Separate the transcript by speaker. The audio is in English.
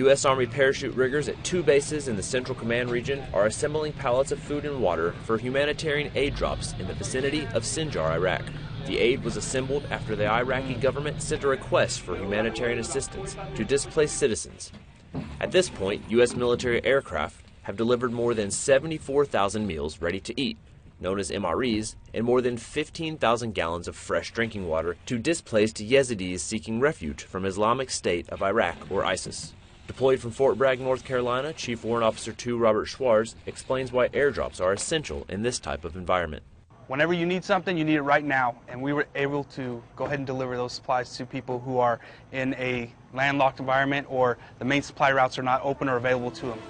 Speaker 1: U.S. Army parachute riggers at two bases in the Central Command region are assembling pallets of food and water for humanitarian aid drops in the vicinity of Sinjar, Iraq. The aid was assembled after the Iraqi government sent a request for humanitarian assistance to displaced citizens. At this point, U.S. military aircraft have delivered more than 74,000 meals ready to eat, known as MREs, and more than 15,000 gallons of fresh drinking water to displaced Yazidis seeking refuge from Islamic State of Iraq or ISIS. Deployed from Fort Bragg, North Carolina, Chief Warrant Officer 2 Robert Schwarz explains why airdrops are essential in this type of environment.
Speaker 2: Whenever you need something, you need it right now. And we were able to go ahead and deliver those supplies to people who are in a landlocked environment or the main supply routes are not open or available to them.